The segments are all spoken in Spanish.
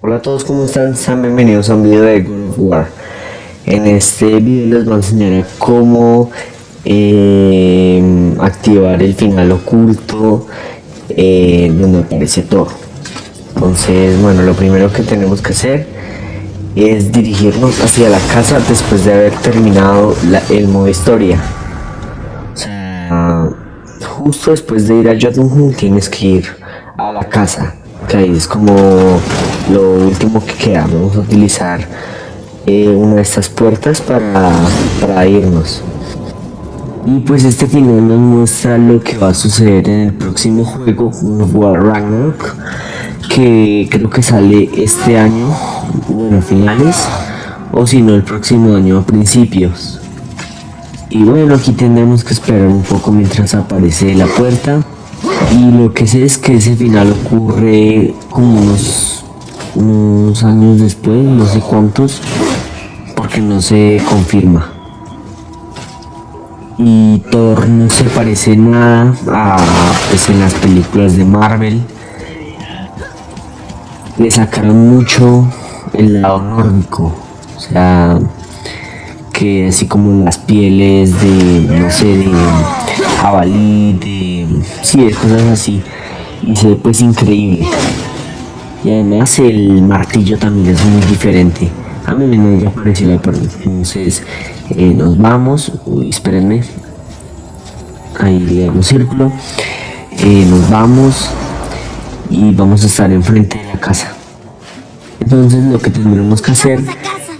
Hola a todos, ¿cómo están? Sean bienvenidos a un video de God of War. En este video les voy a enseñar cómo eh, activar el final oculto eh, donde aparece Thor. Entonces, bueno, lo primero que tenemos que hacer es dirigirnos hacia la casa después de haber terminado el modo historia. O sea, justo después de ir a Jotunheim tienes que ir a la casa, que ahí es como lo último que queda. Vamos a utilizar eh, una de estas puertas para, para irnos. Y pues este final nos muestra lo que va a suceder en el próximo juego, War Ragnarok, que creo que sale este año, bueno, finales, o si no el próximo año a principios. Y bueno, aquí tendremos que esperar un poco mientras aparece la puerta. Y lo que sé es que ese final ocurre como unos, unos años después, no sé cuántos, porque no se confirma y Thor no se parece nada a pues, en las películas de Marvel le sacaron mucho el lado nórdico o sea que así como las pieles de no sé de jabalí de sí de cosas así. Y se ve pues increíble. Y además el martillo también es muy diferente. A mí me pareció la entonces eh, nos vamos. Uy espérenme. Ahí un círculo. Eh, nos vamos. Y vamos a estar enfrente de la casa. Entonces lo que tendremos que hacer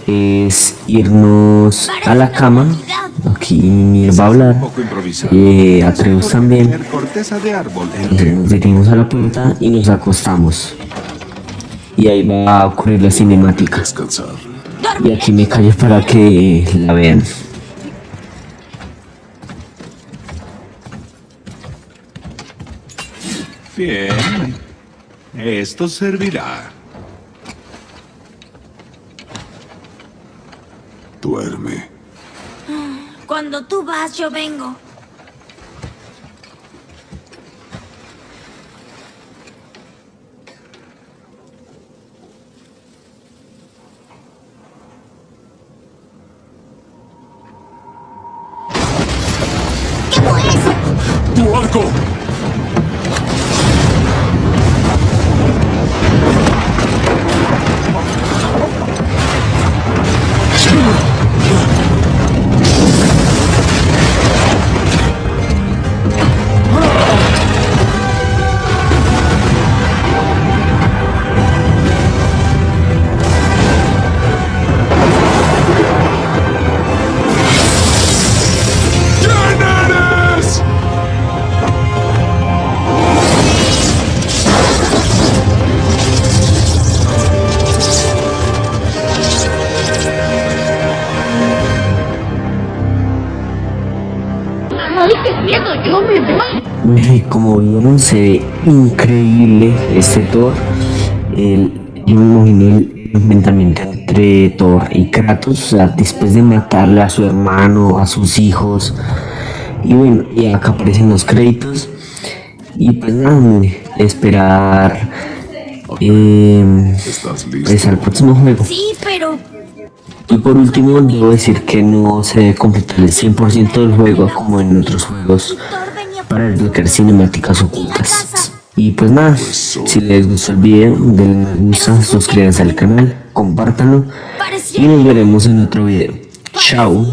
es irnos a la cama aquí mi va a hablar eh, Atreus también nos detenemos a la puerta y nos acostamos y ahí va a ocurrir la cinemática y aquí me callo para que la vean. Bien. Esto servirá. Duerme. Cuando tú vas, yo vengo. ¡Tu arco! Bueno, y como vieron, se ve increíble este Thor. El, yo me imagino el enfrentamiento entre Thor y Kratos, o sea, después de matarle a su hermano, a sus hijos. Y bueno, y acá aparecen los créditos. Y pues nada, esperar eh, pues al próximo juego. Sí, pero y por último, debo decir que no se debe completar el 100% del juego como en otros juegos para desbloquear cinemáticas ocultas. Y pues nada, si les gustó el video, denle me gusta, suscríbanse al canal, compártanlo y nos veremos en otro video. Chao.